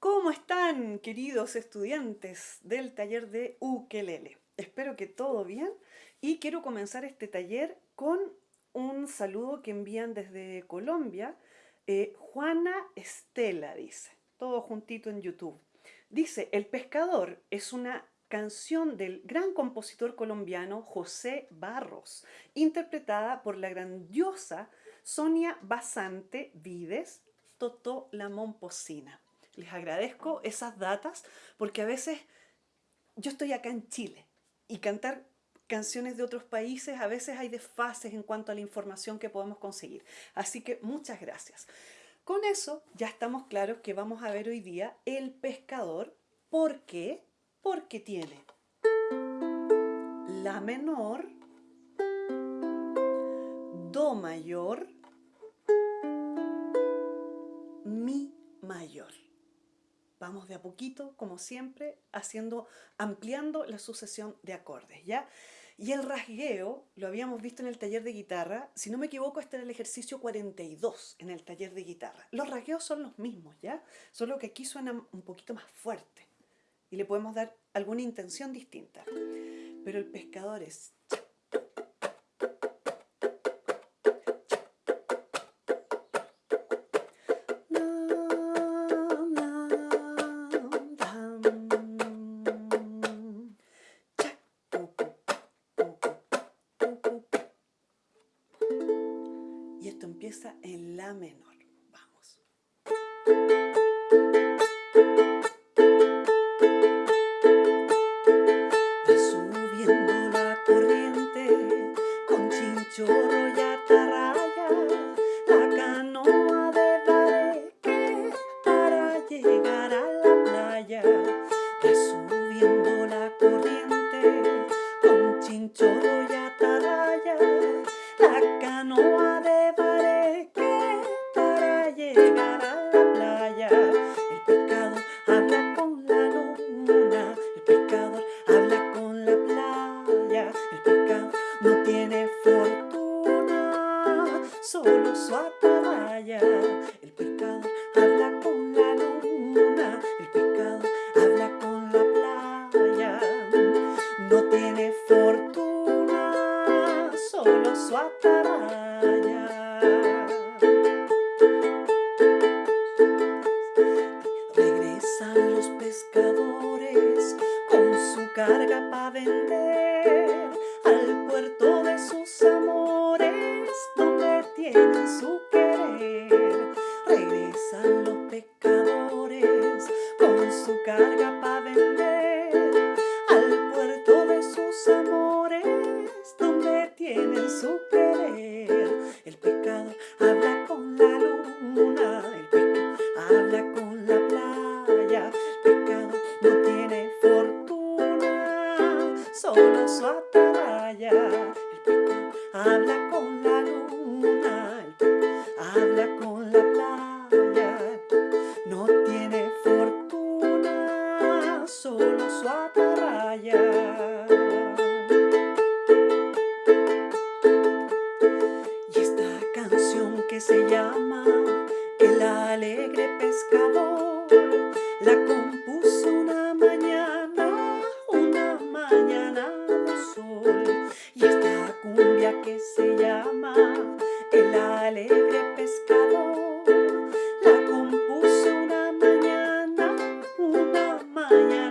¿Cómo están, queridos estudiantes del taller de ukelele? Espero que todo bien y quiero comenzar este taller con un saludo que envían desde Colombia. Eh, Juana Estela dice, todo juntito en YouTube. Dice, El pescador es una canción del gran compositor colombiano José Barros, interpretada por la grandiosa Sonia Basante Vides, Totó la Momposina. Les agradezco esas datas porque a veces yo estoy acá en Chile y cantar canciones de otros países a veces hay desfases en cuanto a la información que podemos conseguir. Así que muchas gracias. Con eso ya estamos claros que vamos a ver hoy día El Pescador. ¿Por qué? Porque tiene La menor, Do mayor, De a poquito, como siempre, haciendo, ampliando la sucesión de acordes, ¿ya? Y el rasgueo, lo habíamos visto en el taller de guitarra, si no me equivoco, este era el ejercicio 42 en el taller de guitarra. Los rasgueos son los mismos, ¿ya? Solo que aquí suenan un poquito más fuerte y le podemos dar alguna intención distinta. Pero el pescador es empieza en la menor. Vamos. Va subiendo la corriente con chinchorro y atarraya, la canoa de bareque para llegar a la playa. Va subiendo la corriente con chinchorro y atarraya, carga para vender al puerto su atarraya. Y esta canción que se llama El alegre pescador, la compuso una mañana, una mañana de sol. Y esta cumbia que se llama El alegre pescador, la compuso una mañana, una mañana